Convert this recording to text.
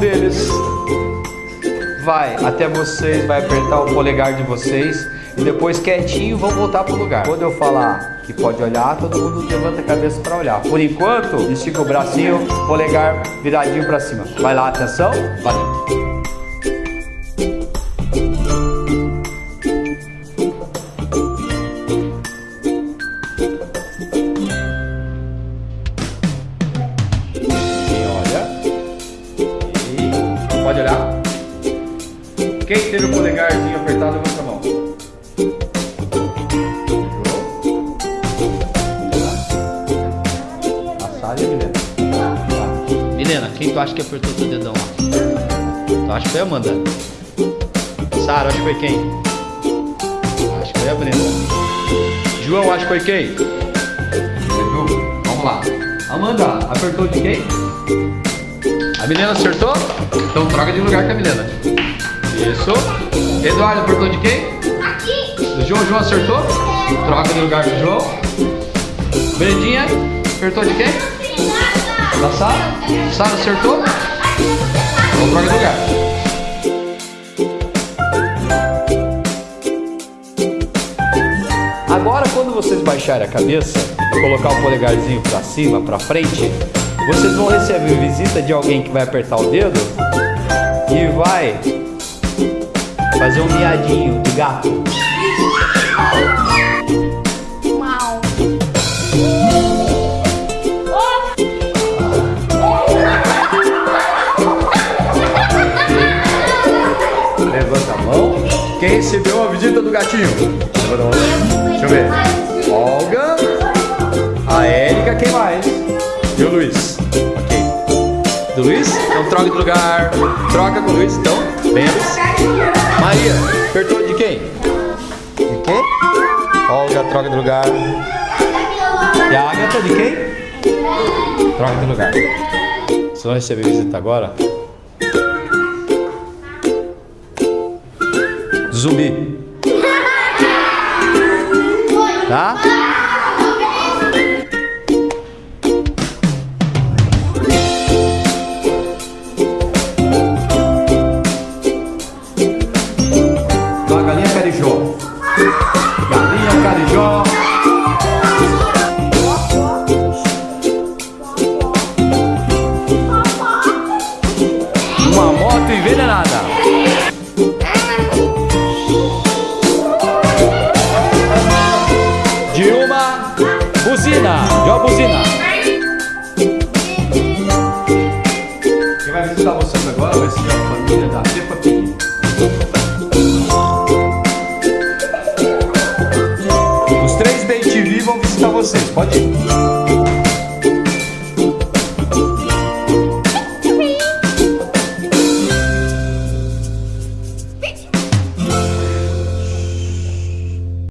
deles vai até vocês, vai apertar o polegar de vocês e depois quietinho vão voltar pro lugar. Quando eu falar que pode olhar, todo mundo levanta a cabeça para olhar. Por enquanto, estica o bracinho, polegar viradinho para cima. Vai lá, atenção, valeu. Pode olhar. Quem teve o polegarzinho apertado, levanta a mão. A Sara e a Milena. Milena, quem tu acha que apertou teu dedão lá? Tu acha que foi a Amanda? Sara, acho que foi quem? Acho que foi a Brenda. João, acho que foi quem? Viu? Vamos lá. Amanda, apertou de quem? A Milena acertou? Então troca de lugar com a Milena. Isso. Eduardo apertou de quem? Aqui. Do João, João acertou? Troca de lugar com o João. Brendinha, apertou de quem? Da Sara? Sara acertou? Então troca de lugar. Agora, quando vocês baixarem a cabeça e colocar o polegarzinho para cima, para frente, vocês vão receber visita de alguém que vai apertar o dedo e vai fazer um miadinho de gato. Levanta a mão. Quem recebeu a visita do gatinho? Levanta a mão. Deixa eu ver. Olga. A Érica, quem mais? E o Luiz. Luiz? Então troca de lugar. Troca com o Luiz, então. Luiz. Maria, apertou de quem? De quem? Olga, troca de lugar. E a Agatha, de quem? Troca de lugar. Vocês vão receber visita agora? Zumbi. Tá? Galinha carijó. Uma moto envenenada. De uma buzina. De uma buzina. Vão visitar vocês. Pode ir.